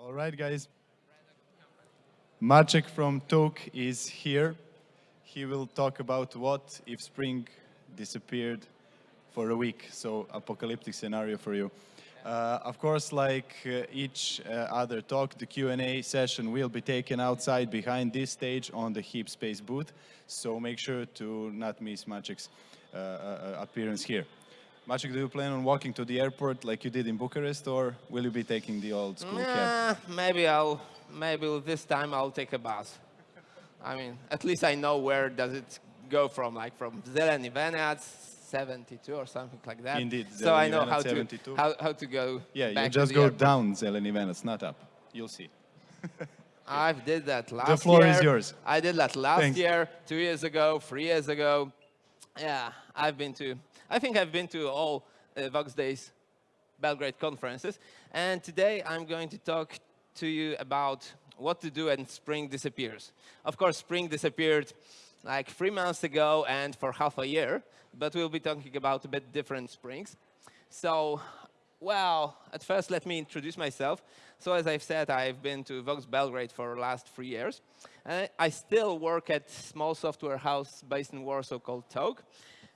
All right, guys. Maciek from TouK is here. He will talk about what if Spring disappeared for a week. So apocalyptic scenario for you. Uh, of course, like uh, each uh, other talk, the Q&A session will be taken outside behind this stage on the Heap Space booth. So make sure to not miss Maciek's uh, uh, appearance here. Maciek, do you plan on walking to the airport like you did in Bucharest, or will you be taking the old school cab? Maybe I'll, maybe this time I'll take a bus. I mean, at least I know where does it go from, like from Zeleny Venac, 72 or something like that. Indeed, So I know how 72. to, how, how to go Yeah, you just go down Zeleny Venac, not up. You'll see. I've did that last year. The floor year. is yours. I did that last Thanks. year, two years ago, three years ago. Yeah, I've been to, I think I've been to all uh, Voxxed Days Belgrade conferences. And today I'm going to talk to you about what to do when spring disappears. Of course, spring disappeared like three months ago and for half a year, but we'll be talking about a bit different springs. So, well, at first let me introduce myself. So as I've said, I've been to Voxxed Belgrade for the last three years. And I still work at small software house based in Warsaw called TouK.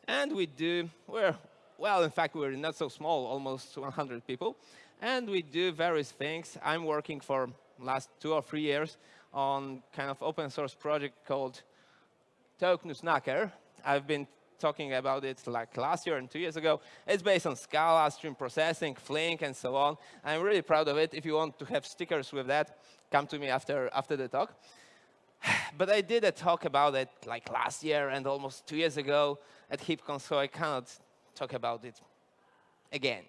And we do, we're, well, in fact, we're not so small, almost 100 people. And we do various things. I'm working for last two or three years on kind of open source project called TouK Nussknacker. I've been talking about it like last year and two years ago. It's based on Scala, stream processing, Flink, and so on. I'm really proud of it. If you want to have stickers with that, come to me after, after the talk. But I did a talk about it like last year and almost two years ago at HeapCon, so I cannot talk about it again.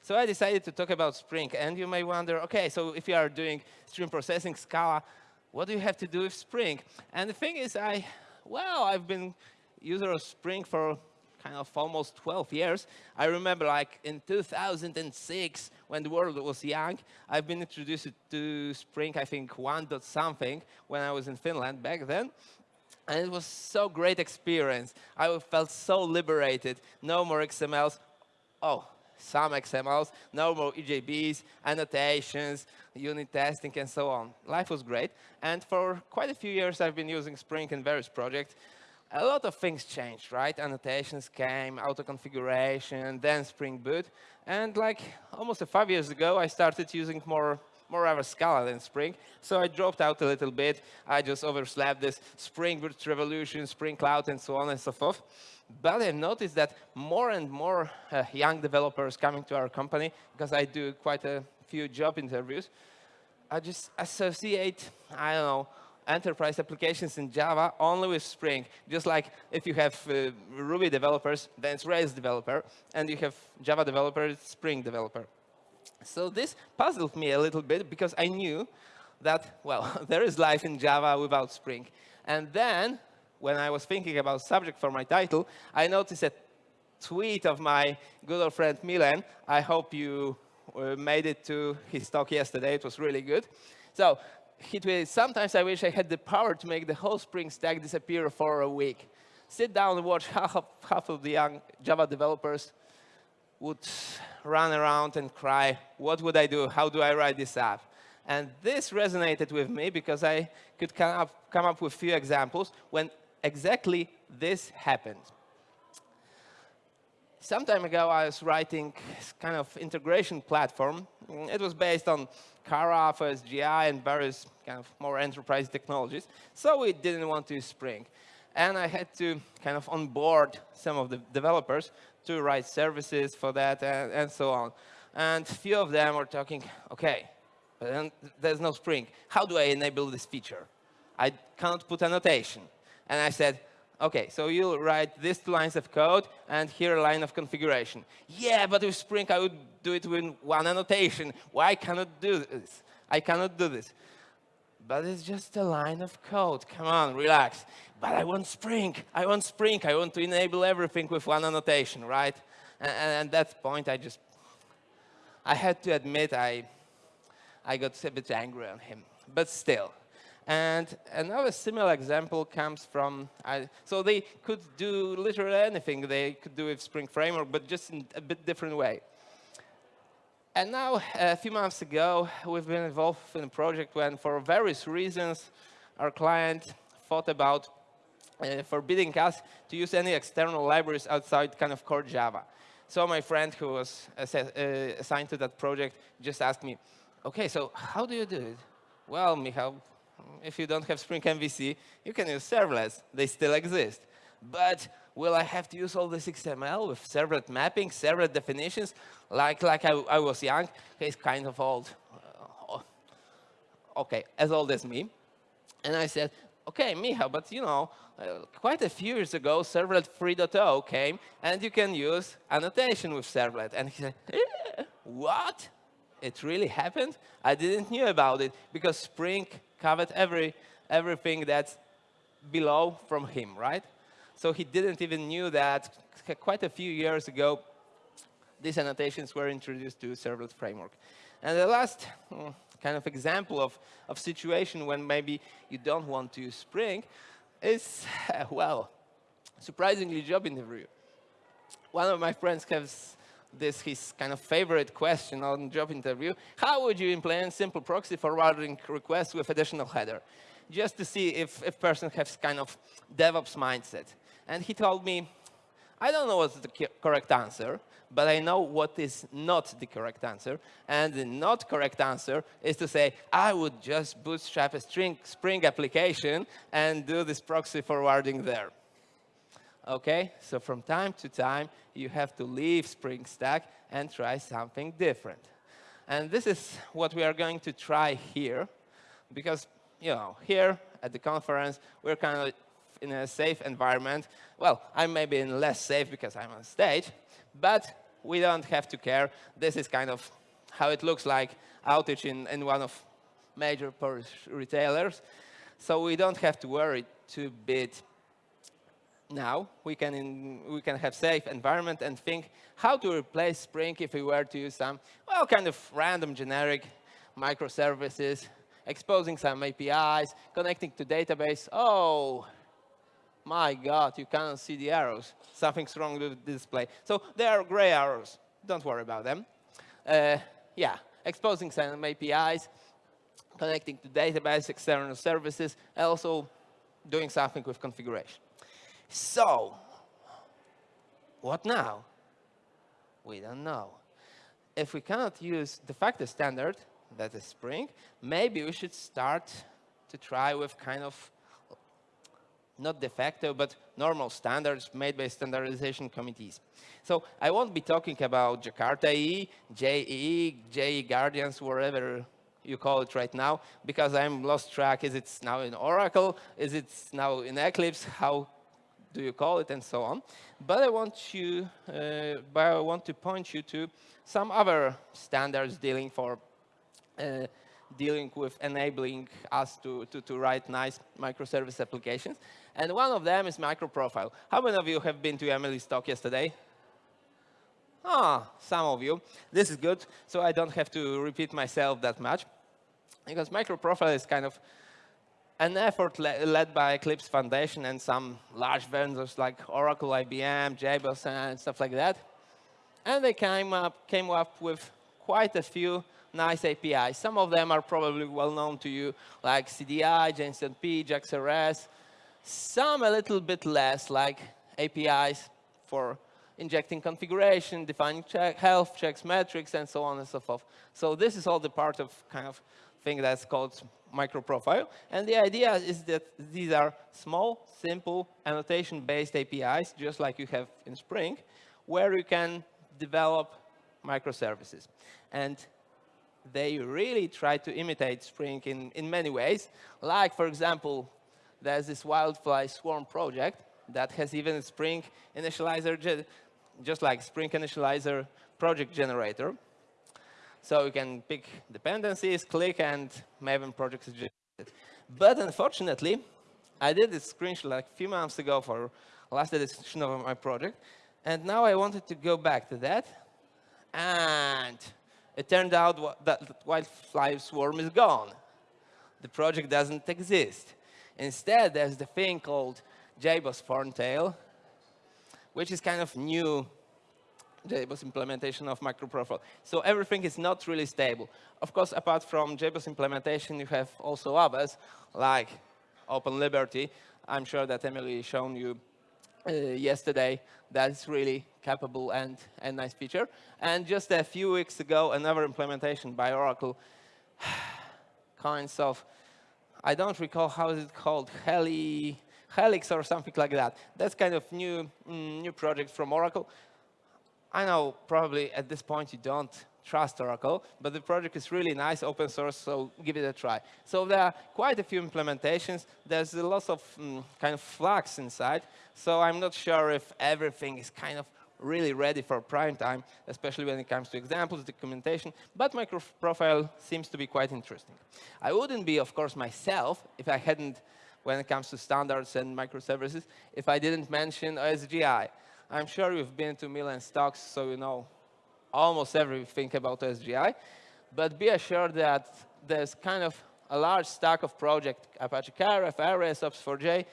So I decided to talk about Spring, and you may wonder, okay, so if you are doing stream processing Scala, what do you have to do with Spring? And the thing is, I, well, I've been user of Spring for kind of almost 12 years. I remember like in 2006, when the world was young, I've been introduced to Spring, I think, 1 dot something, when I was in Finland back then. And it was so great experience. I felt so liberated. No more XMLs. Oh, some XMLs, no more EJBs, annotations, unit testing, and so on. Life was great. And for quite a few years, I've been using Spring in various projects. A lot of things changed, right? Annotations came, auto-configuration, then Spring Boot. And like almost five years ago, I started using more moreover Scala than Spring. So I dropped out a little bit. I just overslept this Spring Boot Revolution, Spring Cloud, and so on and so forth. But I've noticed that more and more uh, young developers coming to our company, because I do quite a few job interviews, I just associate, I don't know, enterprise applications in Java only with Spring. Just like if you have uh, Ruby developers, then it's Rails developer, and you have Java developer, it's Spring developer. So this puzzled me a little bit because I knew that, well, there is life in Java without Spring. And then, when I was thinking about subject for my title, I noticed a tweet of my good old friend Milan. I hope you uh, made it to his talk yesterday. It was really good. So sometimes I wish I had the power to make the whole Spring stack disappear for a week. Sit down and watch half of, half of the young Java developers would run around and cry, what would I do? How do I write this app? And this resonated with me because I could come up, come up with a few examples when exactly this happened. Some time ago, I was writing kind of integration platform. Mm, it was based on Karaf, OSGI, and various kind of more enterprise technologies. So we didn't want to use Spring. And I had to kind of onboard some of the developers to write services for that and, and so on. And few of them were talking, OK, but then there's no Spring. How do I enable this feature? I can't put annotation. And I said, OK, so you'll write these two lines of code and here a line of configuration. Yeah, but with Spring, I would do it with one annotation. Why cannot do this? I cannot do this. But it's just a line of code. Come on, relax. But I want Spring. I want Spring. I want to enable everything with one annotation, right? And, and at that point, I just, I had to admit I, I got a bit angry on him. But still. And another similar example comes from, I, so they could do literally anything they could do with Spring Framework, but just in a bit different way. And now, a few months ago, we've been involved in a project when, for various reasons, our client thought about uh, forbidding us to use any external libraries outside kind of core Java. So my friend who was ass uh, assigned to that project just asked me, OK, so how do you do it? Well, Michał, if you don't have Spring MVC, you can use servlets. They still exist. But will I have to use all this XML with servlet mapping, servlet definitions? Like, like I, I was young, he's kind of old. Uh, OK, as old as me. And I said, OK, Michał, but you know, uh, quite a few years ago, Servlet 3.0 came, and you can use annotation with Servlet. And he said, eh, what? It really happened? I didn't knew about it, because Spring covered every, everything that's below from him, right? So he didn't even knew that quite a few years ago, these annotations were introduced to Servlet framework. And the last mm, kind of example of, of situation when maybe you don't want to use Spring is, well, surprisingly job interview. One of my friends has this his kind of favorite question on job interview. How would you implement simple proxy forwarding requests with additional header? Just to see if a person has kind of DevOps mindset. And he told me, I don't know what's the correct answer, but I know what is not the correct answer. And the not correct answer is to say, I would just bootstrap a string, Spring application and do this proxy forwarding there. OK, so from time to time, you have to leave Spring Stack and try something different. And this is what we are going to try here, because you know, here at the conference, we're kind of in a safe environment. Well, I may be in less safe because I'm on stage, but we don't have to care. This is kind of how it looks like outage in, in one of major Polish retailers. So we don't have to worry too bit now. We can, in, we can have safe environment and think how to replace Spring if we were to use some, well, kind of random generic microservices, exposing some APIs, connecting to database. Oh, my God, you cannot see the arrows. Something's wrong with the display. So there are gray arrows. Don't worry about them. Uh, yeah, exposing some APIs, connecting to database, external services, also doing something with configuration. So, what now? We don't know. If we cannot use de facto standard, that is Spring, maybe we should start to try with kind of not de facto, but normal standards made by standardization committees. So I won't be talking about Jakarta EE, JEE, JE Guardians, wherever you call it right now, because I'm lost track. Is it now in Oracle? Is it now in Eclipse? How do you call it, and so on. But I want you, uh, but I want to point you to some other standards dealing for uh, dealing with enabling us to, to, to write nice microservice applications. And one of them is microprofile. How many of you have been to Emily's talk yesterday? Ah, some of you. This is good, so I don't have to repeat myself that much. Because microprofile is kind of an effort le led by Eclipse Foundation and some large vendors like Oracle, IBM, JBoss, and stuff like that. And they came up, came up with quite a few nice APIs. Some of them are probably well known to you, like CDI, JSONP, JAX-RS. Some a little bit less, like APIs for injecting configuration, defining check, health checks, metrics, and so on and so forth. So this is all the part of kind of thing that's called microprofile. And the idea is that these are small, simple, annotation-based APIs, just like you have in Spring, where you can develop microservices. And they really try to imitate Spring in, in many ways. Like, for example, there's this Wildfly Swarm project that has even a Spring initializer, just like Spring initializer project generator. So you can pick dependencies, click, and Maven project suggested. But unfortunately, I did this screenshot like a few months ago for last edition of my project. And now I wanted to go back to that. And it turned out that Wildfly Swarm is gone. The project doesn't exist. Instead, there's the thing called JBoss Thorntail, which is kind of new JBoss implementation of microprofile. So everything is not really stable. Of course, apart from JBoss implementation, you have also others, like Open Liberty. I'm sure that Emily shown you uh, yesterday. That's really capable and a nice feature. And just a few weeks ago, another implementation by Oracle, kinds of, I don't recall how is it called, Heli, Helix or something like that. That's kind of new, mm, new project from Oracle. I know probably at this point you don't trust Oracle, but the project is really nice, open source, so give it a try. So there are quite a few implementations. There's a lot of mm, kind of flux inside, so I'm not sure if everything is kind of really ready for prime time, especially when it comes to examples, documentation, but microprofile seems to be quite interesting. I wouldn't be, of course, myself if I hadn't, when it comes to standards and microservices, if I didn't mention OSGI. I'm sure you've been to Milan stocks, so you know almost everything about OSGI. But be assured that there's kind of a large stack of projects, Apache Karaf, Aries, Ops4j,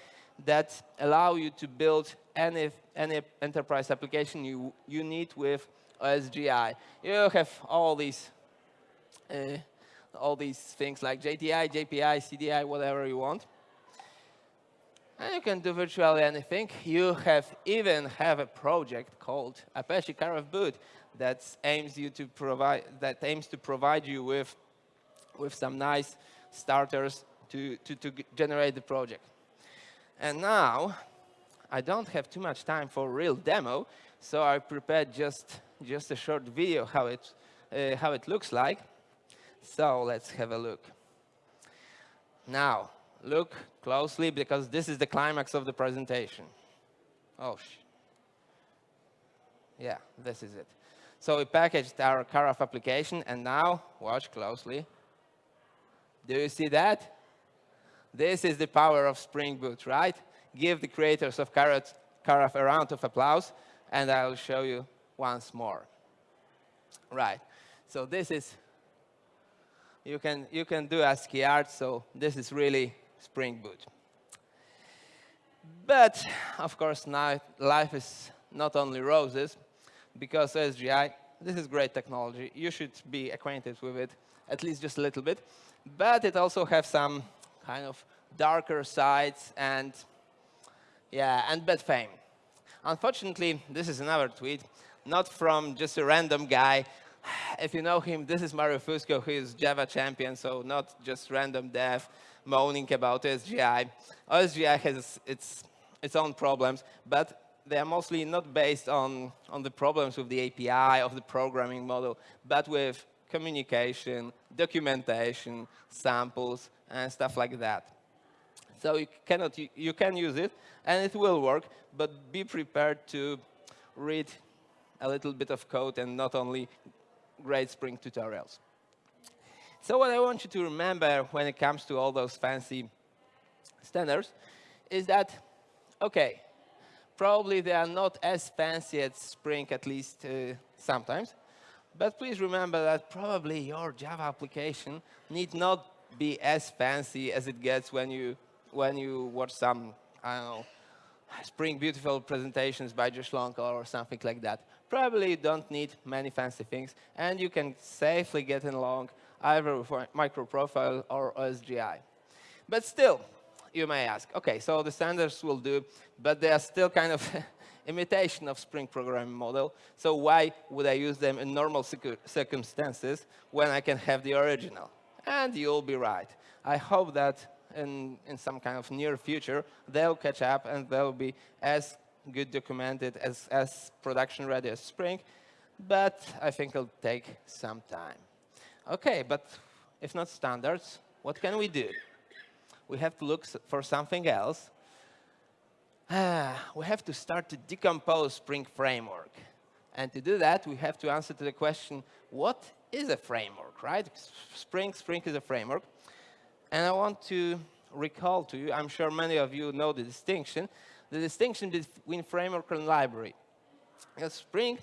that allow you to build any, any enterprise application you, you need with OSGI. You have all these, uh, all these things like JTI, JPI, CDI, whatever you want. And you can do virtually anything. You have even have a project called Apache Karaf Boot that aims you to provide that aims to provide you with with some nice starters to, to, to generate the project. And now I don't have too much time for real demo, so I prepared just just a short video how it uh, how it looks like. So let's have a look. Now look closely because this is the climax of the presentation. Oh, yeah, this is it. So we packaged our Karaf application, and now, watch closely. Do you see that? This is the power of Spring Boot, right? Give the creators of Karaf a round of applause, and I'll show you once more. Right. So this is, you can, you can do ASCII art, so this is really Spring Boot. But, of course, now life is not only roses, because OSGI, this is great technology. You should be acquainted with it, at least just a little bit. But it also has some kind of darker sides and, yeah, and bad fame. Unfortunately, this is another tweet, not from just a random guy. If you know him, this is Mario Fusco, who is Java champion, so not just random dev moaning about OSGI. OSGI has its, its own problems, but they are mostly not based on, on the problems with the API of the programming model, but with communication, documentation, samples, and stuff like that. So you, cannot, you can use it, and it will work, but be prepared to read a little bit of code and not only great Spring tutorials. So what I want you to remember when it comes to all those fancy standards is that, OK, probably they are not as fancy as Spring, at least uh, sometimes. But please remember that probably your Java application need not be as fancy as it gets when you when you watch some, I don't know, Spring Beautiful presentations by Josh Long or something like that. Probably you don't need many fancy things, and you can safely get along either with microprofile or OSGI. But still, you may ask, OK, so the standards will do, but they are still kind of imitation of Spring programming model. So why would I use them in normal circumstances when I can have the original? And you'll be right. I hope that in, in some kind of near future, they'll catch up and they'll be as good documented, as, as production ready as Spring. But I think it'll take some time. OK, but if not standards, what can we do? We have to look for something else. Ah, we have to start to decompose Spring Framework. And to do that, we have to answer to the question, what is a framework, right? Spring, Spring is a framework. And I want to recall to you, I'm sure many of you know the distinction, the distinction between framework and library. Because Spring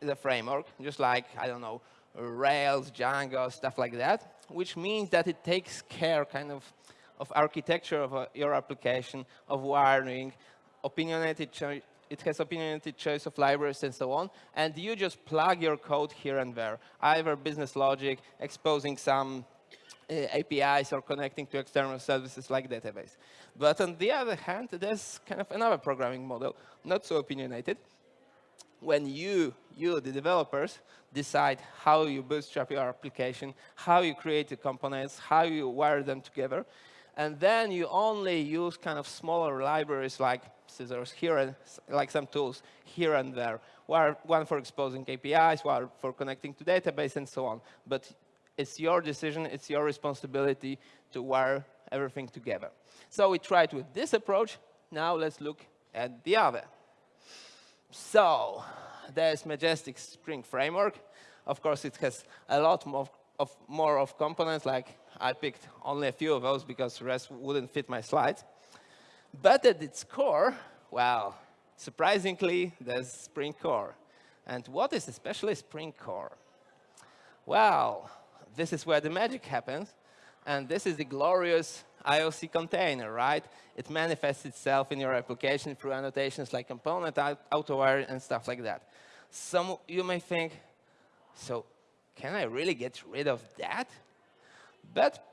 is a framework, just like, I don't know, Rails, Django, stuff like that, which means that it takes care kind of of architecture of uh, your application, of wiring, opinionated it has opinionated choice of libraries and so on, and you just plug your code here and there, either business logic, exposing some uh, APIs or connecting to external services like database. But on the other hand, there's kind of another programming model, not so opinionated, when you, you, the developers, decide how you bootstrap your application, how you create the components, how you wire them together, and then you only use kind of smaller libraries like scissors here and like some tools here and there. One for exposing APIs, one for connecting to database, and so on. But it's your decision, it's your responsibility to wire everything together. So we tried with this approach. Now let's look at the other. So there's Majestic Spring Framework. Of course, it has a lot more of, more of components, like I picked only a few of those because the rest wouldn't fit my slides. But at its core, well, surprisingly, there's Spring Core. And what is especially Spring Core? Well, this is where the magic happens. And this is the glorious IOC container, right? It manifests itself in your application through annotations like component, autowire, and stuff like that. Some you may think, so can I really get rid of that? But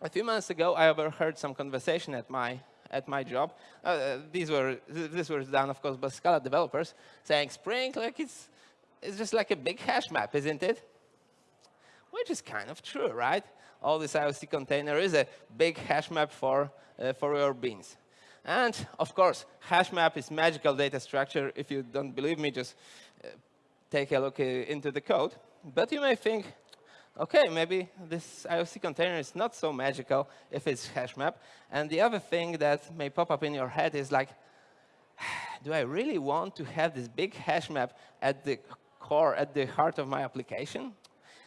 a few months ago, I overheard some conversation at my at my job. Uh, uh these were this was done, of course, by Scala developers, saying Spring, like it's it's just like a big hash map, isn't it? Which is kind of true, right? All this IOC container is a big hash map for uh, for your beans. And of course, hash map is magical data structure. If you don't believe me, just uh, take a look uh, into the code. But you may think, OK, maybe this IOC container is not so magical if it's hash map. And the other thing that may pop up in your head is like, do I really want to have this big hash map at the core, at the heart of my application?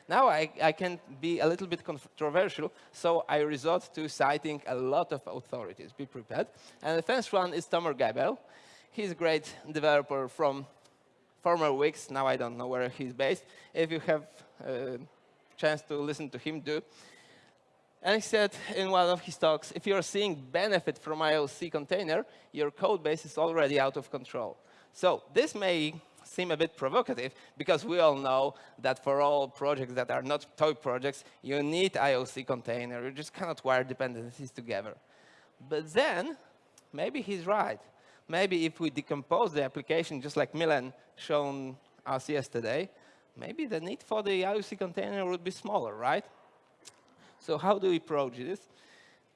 Now I, I, can be a little bit controversial, so I resort to citing a lot of authorities. Be prepared. And the first one is Tomer Gabel. He's a great developer from former Wix. Now I don't know where he's based. If you have a chance to listen to him, do. And he said in one of his talks, if you're seeing benefit from IOC container, your code base is already out of control. So this may seem a bit provocative, because we all know that for all projects that are not toy projects, you need IOC container. You just cannot wire dependencies together. But then, maybe he's right maybe if we decompose the application, just like Milan shown us yesterday, maybe the need for the IOC container would be smaller, right? So how do we approach this?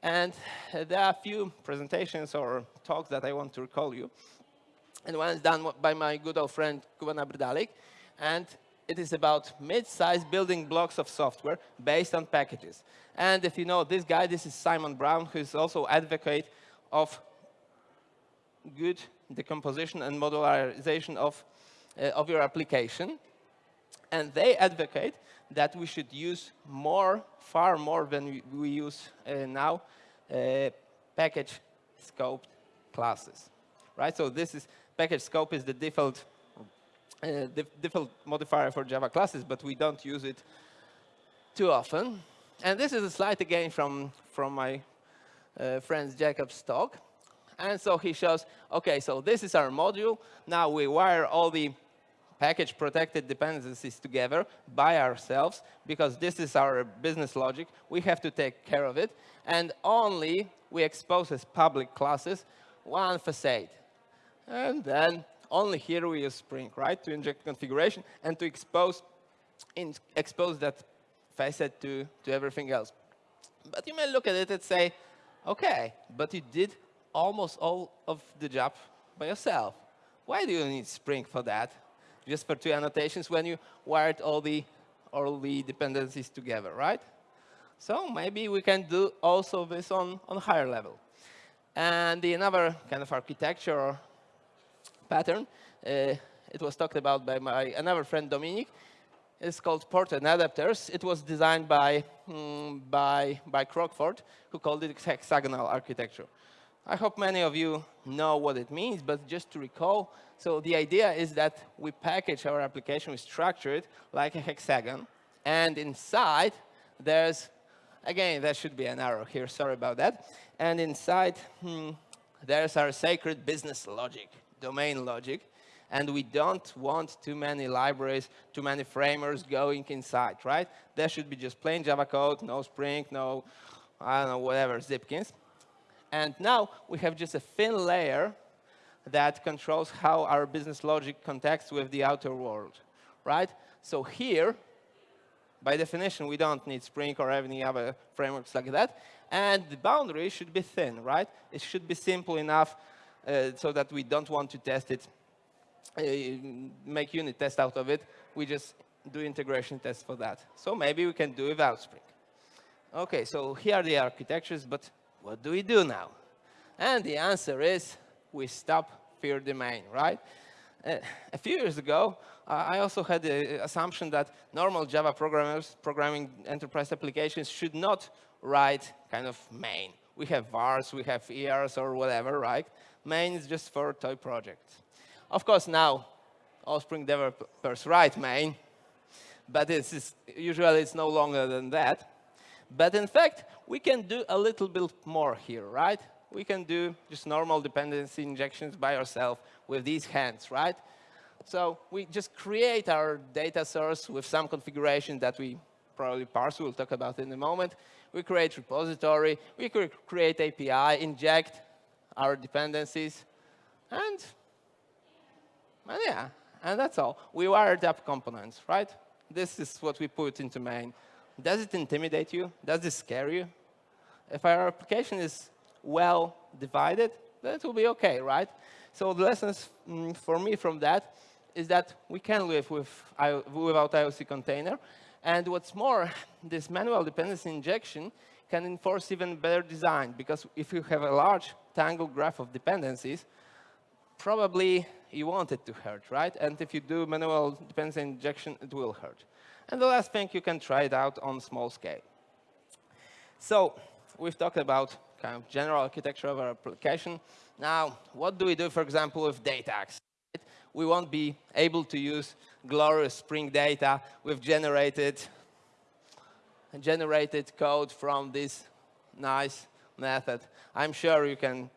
And there are a few presentations or talks that I want to recall you. And one is done by my good old friend Kuba Nabrdalik. And it is about mid-sized building blocks of software based on packages. And if you know this guy, this is Simon Brown, who is also advocate of good decomposition and modularization of, uh, of your application. And they advocate that we should use more, far more than we, we use uh, now, uh, package scoped classes. Right? So this is package scope is the default uh, default modifier for Java classes, but we don't use it too often. And this is a slide again from, from my uh, friend Jacob's talk. And so he shows, OK, so this is our module. Now we wire all the package protected dependencies together by ourselves, because this is our business logic. We have to take care of it. And only we expose as public classes one facade. And then only here we use Spring, right, to inject configuration and to expose, in, expose that facet to, to everything else. But you may look at it and say, OK, but you did almost all of the job by yourself. Why do you need Spring for that? Just for two annotations when you wired all the, all the dependencies together, right? So maybe we can do also this on, on higher level. And the another kind of architecture pattern, uh, it was talked about by my another friend Dominic. It's called port and adapters. It was designed by, mm, by, by Crockford, who called it hexagonal architecture. I hope many of you know what it means, but just to recall, so the idea is that we package our application, we structure it like a hexagon, and inside there's, again, there should be an arrow here, sorry about that, and inside hmm, there's our sacred business logic, domain logic. And we don't want too many libraries, too many framers going inside, right? There should be just plain Java code, no Spring, no, I don't know, whatever, Zipkins. And now we have just a thin layer that controls how our business logic contacts with the outer world, right? So here, by definition, we don't need Spring or any other frameworks like that. And the boundary should be thin, right? It should be simple enough so that we don't want to test it, uh, make unit test out of it. We just do integration tests for that. So maybe we can do without Spring. OK, so here are the architectures, but what do we do now? And the answer is we stop fear domain, right? Uh, a few years ago, uh, I also had the assumption that normal Java programmers programming enterprise applications should not write kind of main. We have WARs, we have EARs or whatever, right? Main is just for toy projects. Of course, now all Spring developers write main, but it's, usually it's no longer than that. But in fact, we can do a little bit more here, right? We can do just normal dependency injections by ourselves with these hands, right? So we just create our data source with some configuration that we probably parse. We'll talk about in a moment. We create repository. We create API, inject our dependencies, and, and yeah, and that's all. We wired up components, right? This is what we put into main. Does it intimidate you? Does it scare you? If our application is well divided, then it will be OK, right? So the lessons mm, for me from that is that we can live with, without IOC container. And what's more, this manual dependency injection can enforce even better design, because if you have a large tangled graph of dependencies, probably you want it to hurt, right? And if you do manual dependency injection, it will hurt. And the last thing, you can try it out on small scale. So we've talked about kind of general architecture of our application. Now, what do we do, for example, with data access? We won't be able to use glorious Spring data with generated, generated code from this nice method. I'm sure you can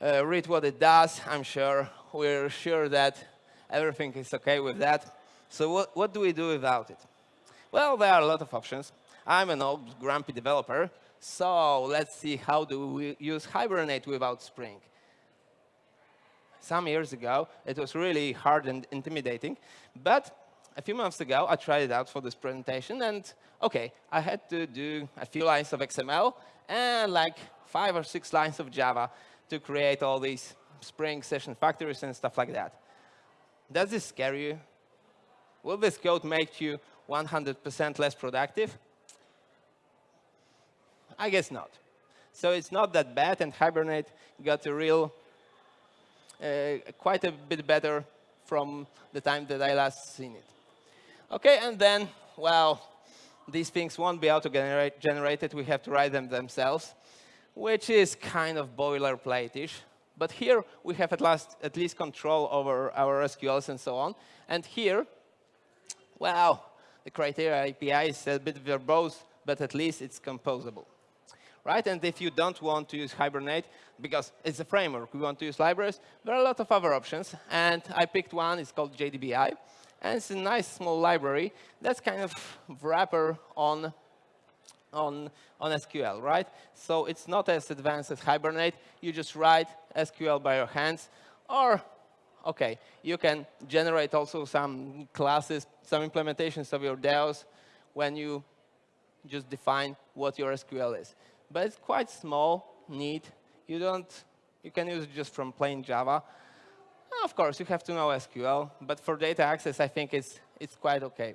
uh, read what it does. I'm sure we're sure that everything is OK with that. So what, what do we do without it? Well, there are a lot of options. I'm an old grumpy developer, so let's see how do we use Hibernate without Spring. Some years ago, it was really hard and intimidating. But a few months ago, I tried it out for this presentation. And OK, I had to do a few lines of XML and like five or six lines of Java to create all these Spring session factories and stuff like that. Does this scare you? Will this code make you 100% less productive? I guess not. So it's not that bad, and Hibernate got a real, uh, quite a bit better from the time that I last seen it. OK, and then, well, these things won't be auto-generated. We have to write them themselves, which is kind of boilerplate-ish. But here, we have at, last, at least control over our SQLs and so on. And here, well, the criteria API is a bit verbose, but at least it's composable right? And if you don't want to use Hibernate, because it's a framework, we want to use libraries, there are a lot of other options. And I picked one, it's called JDBI. And it's a nice small library that's kind of wrapper on, on, on SQL, right? So it's not as advanced as Hibernate. You just write SQL by your hands. Or, OK, you can generate also some classes, some implementations of your DAOs when you just define what your SQL is but it's quite small, neat. You don't, you can use it just from plain Java. Of course, you have to know SQL, but for data access, I think it's, it's quite OK.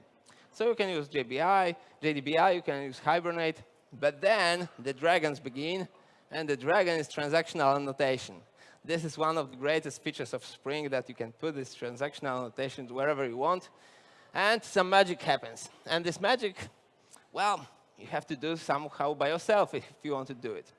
So you can use JBI, JDBI, you can use Hibernate, but then the dragons begin, and the dragon is transactional annotation. This is one of the greatest features of Spring, that you can put this transactional annotation wherever you want, and some magic happens. And this magic, well, you have to do somehow by yourself if you want to do it.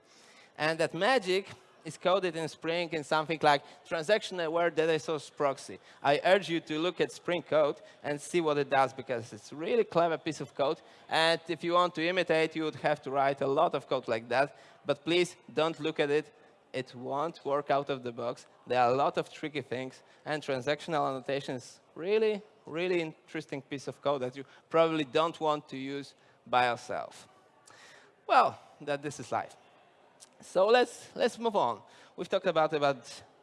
And that magic is coded in Spring in something like transaction-aware data source proxy. I urge you to look at Spring code and see what it does, because it's really clever piece of code. And if you want to imitate, you would have to write a lot of code like that. But please don't look at it it won't work out of the box. There are a lot of tricky things, and transactional annotation is really, really interesting piece of code that you probably don't want to use by yourself. Well, that this is life. So let's, let's move on. We've talked about, about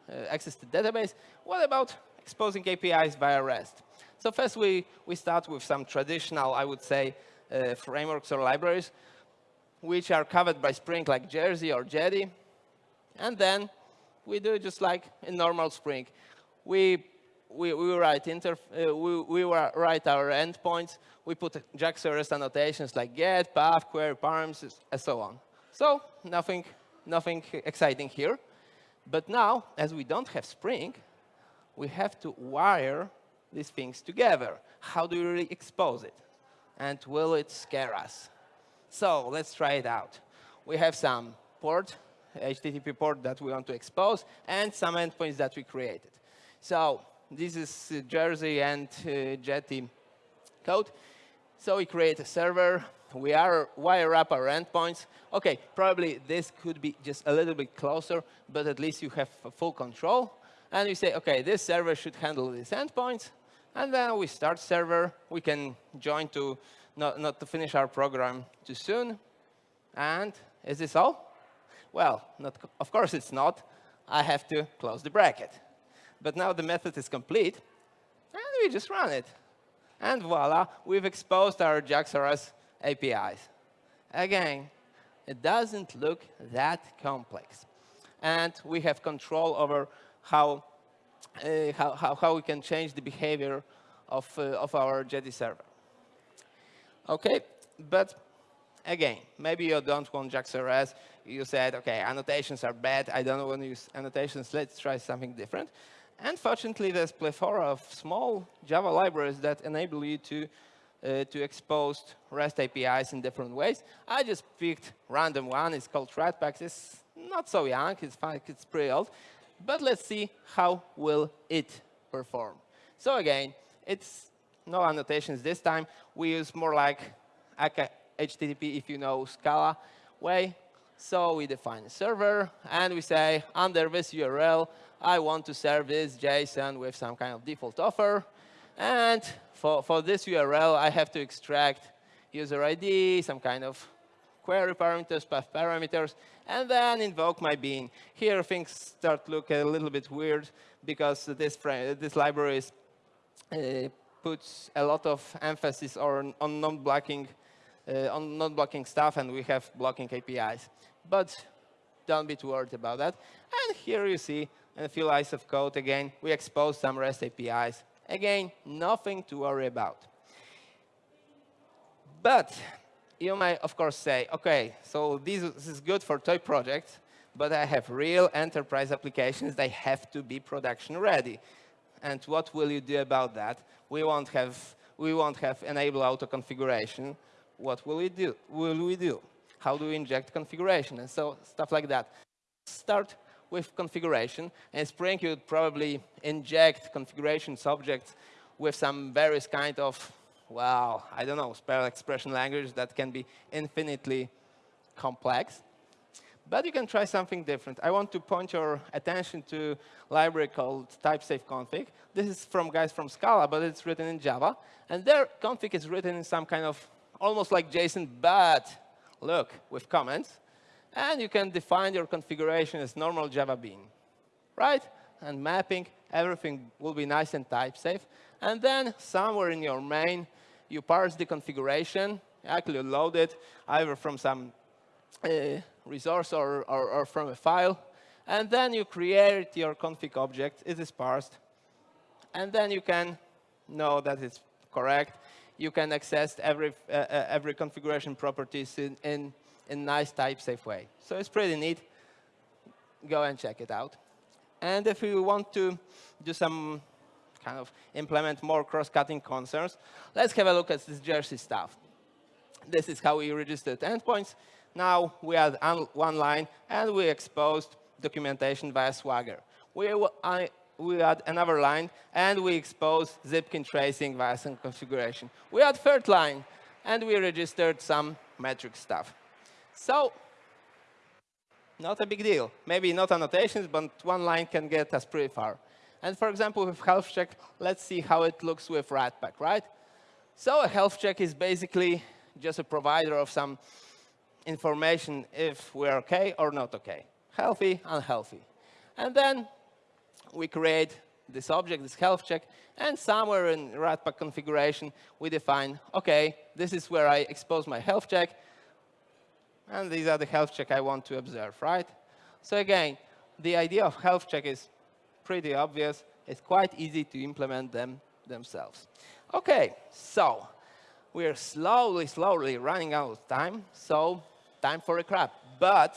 uh, access to database. What about exposing APIs via REST? So first, we, we start with some traditional, I would say, uh, frameworks or libraries, which are covered by Spring, like Jersey or Jetty. And then we do just like in normal Spring. We, we, we write, inter, uh, we, we write our endpoints. We put JAX-RS annotations like get, path, query, params, and so on. So nothing, nothing exciting here. But now, as we don't have Spring, we have to wire these things together. How do we really expose it? And will it scare us? So let's try it out. We have some port, HTTP port that we want to expose, and some endpoints that we created. So this is Jersey and uh, Jetty code. So we create a server we are wire up our endpoints. OK, probably this could be just a little bit closer, but at least you have full control. And we say, OK, this server should handle these endpoints. And then we start server. We can join to not, not to finish our program too soon. And is this all? Well, not, of course it's not. I have to close the bracket. But now the method is complete, and we just run it. And voila, we've exposed our JAX-RS APIs. Again, it doesn't look that complex. And we have control over how, uh, how, how, how, we can change the behavior of, uh, of our Jetty server. OK, but again, maybe you don't want JAX-RS. You said, OK, annotations are bad. I don't want to use annotations. Let's try something different. And fortunately, there's plethora of small Java libraries that enable you to uh, to expose REST APIs in different ways. I just picked random one. It's called Ratpacks. It's not so young. It's fine. It's pretty old. But let's see how will it perform. So again, it's no annotations this time. We use more like HTTP, if you know Scala way. So we define a server, and we say, under this URL, I want to serve this JSON with some kind of default offer. And for, for this URL, I have to extract user ID, some kind of query parameters, path parameters, and then invoke my bean. Here, things start look a little bit weird because this, this library is, uh, puts a lot of emphasis on, on non-blocking Uh, on non-blocking stuff, and we have blocking APIs. But don't be too worried about that. And here you see a few lines of code. Again, we expose some REST APIs Again, nothing to worry about. But you might, of course, say, OK, so this, this is good for toy projects, but I have real enterprise applications. They have to be production ready. And what will you do about that? We won't have, we won't have enable auto configuration. What will we do? Will we do? How do we inject configuration? And so stuff like that. Start with configuration. And Spring, you'd probably inject configuration subjects with some various kind of, well, I don't know, SpEL expression language that can be infinitely complex. But you can try something different. I want to point your attention to library called typesafe-config. This is from guys from Scala, but it's written in Java. And their config is written in some kind of almost like JSON, but look, with comments. And you can define your configuration as normal Java bean, right? And mapping, everything will be nice and type safe. And then somewhere in your main, you parse the configuration, actually load it either from some uh, resource or, or, or from a file. And then you create your config object. It is parsed. And then you can know that it's correct. You can access every, uh, uh every configuration properties in, in in nice type-safe way. So it's pretty neat. Go and check it out. And if you want to do some kind of implement more cross-cutting concerns, let's have a look at this Jersey stuff. This is how we registered endpoints. Now we add one line, and we exposed documentation via Swagger. We, I, we add another line, and we expose Zipkin tracing via some configuration. We add third line, and we registered some metric stuff. So not a big deal. Maybe not annotations, but one line can get us pretty far. And for example, with health check, let's see how it looks with Ratpack, right? So a health check is basically just a provider of some information if we're OK or not OK, healthy, unhealthy. And then we create this object, this health check, and somewhere in Ratpack configuration, we define, OK, this is where I expose my health check, and these are the health check I want to observe, right? So again, the idea of health check is pretty obvious. It's quite easy to implement them themselves. OK, so we're slowly, slowly running out of time. So time for a crap. But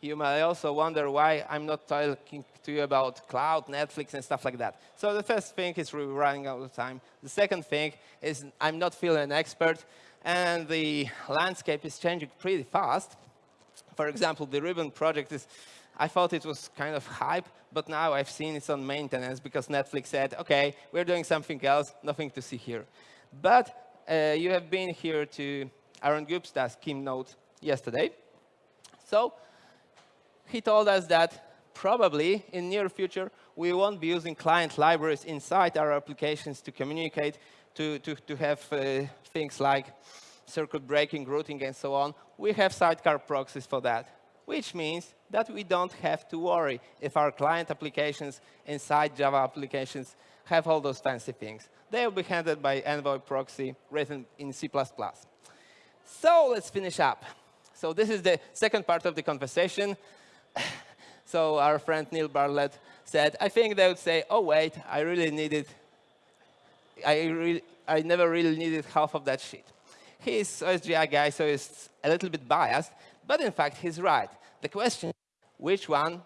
you may also wonder why I'm not talking to you about cloud, Netflix, and stuff like that. So the first thing is we're running out of time. The second thing is I'm not feeling an expert and the landscape is changing pretty fast. For example, the Ribbon project is, I thought it was kind of hype, but now I've seen it's on maintenance because Netflix said, OK, we're doing something else, nothing to see here. But uh, you have been here to Arun Gupta's keynote yesterday. So he told us that probably in near future, we won't be using client libraries inside our applications to communicate, to, to, to have uh, things like circuit breaking, routing, and so on, we have sidecar proxies for that, which means that we don't have to worry if our client applications inside Java applications have all those fancy things. They will be handled by Envoy proxy written in C++. So let's finish up. So this is the second part of the conversation. so our friend Neil Bartlett said, I think they would say, oh, wait, I really needed, I, re I never really needed half of that sheet. He's OSGI guy, so he's a little bit biased, but in fact, he's right. The question which one,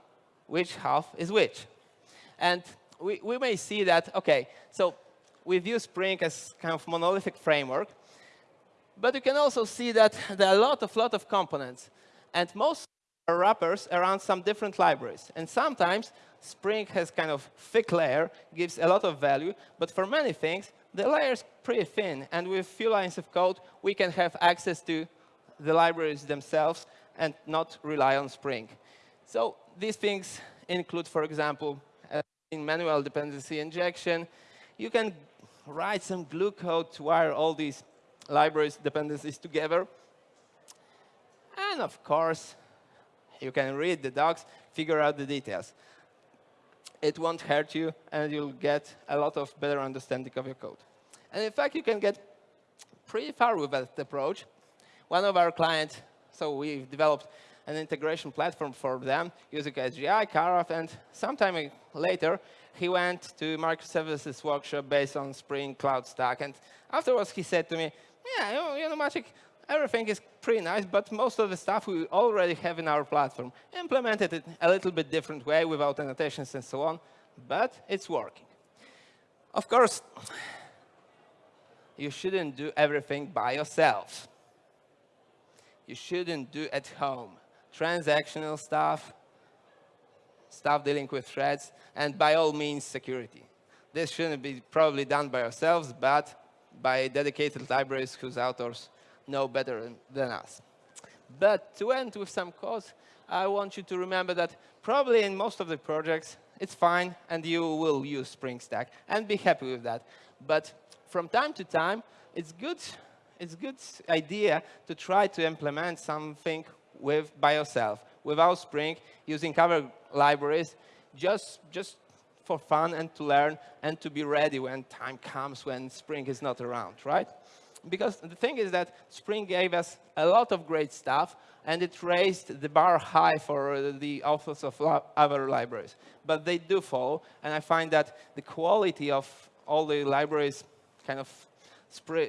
which half is which? And we, we may see that, OK, so we view Spring as kind of monolithic framework, but you can also see that there are a lot of, lot of components. And most wrappers around some different libraries. And sometimes Spring has kind of thick layer, gives a lot of value. But for many things, the layer is pretty thin. And with few lines of code, we can have access to the libraries themselves and not rely on Spring. So these things include, for example, uh, in manual dependency injection, you can write some glue code to wire all these libraries dependencies together. And of course, you can read the docs, figure out the details. It won't hurt you, and you'll get a lot of better understanding of your code. And in fact, you can get pretty far with that approach. One of our clients, so we've developed an integration platform for them using OSGI, Karaf, and sometime later, he went to microservices workshop based on Spring Cloud Stack. And afterwards, he said to me, yeah, you know, Maciek, everything is pretty nice, but most of the stuff we already have in our platform, implemented it a little bit different way without annotations and so on, but it's working. Of course, you shouldn't do everything by yourself. You shouldn't do at home. Transactional stuff, stuff dealing with threads, and by all means, security. This shouldn't be probably done by ourselves, but by dedicated libraries whose authors know better than us. But to end with some code, I want you to remember that probably in most of the projects, it's fine, and you will use Spring Stack, and be happy with that. But from time to time, it's good, it's good idea to try to implement something with by yourself, without Spring, using other libraries, just, just for fun and to learn and to be ready when time comes when Spring is not around, right? Because the thing is that Spring gave us a lot of great stuff, and it raised the bar high for the authors of other libraries. But they do fall, and I find that the quality of all the libraries kind of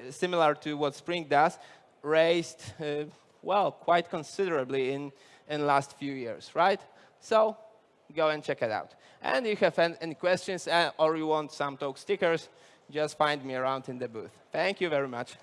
similar to what Spring does, raised, uh, well, quite considerably in, in last few years, right? So go and check it out. And if you have any questions uh, or you want some TouK stickers, just find me around in the booth. Thank you very much.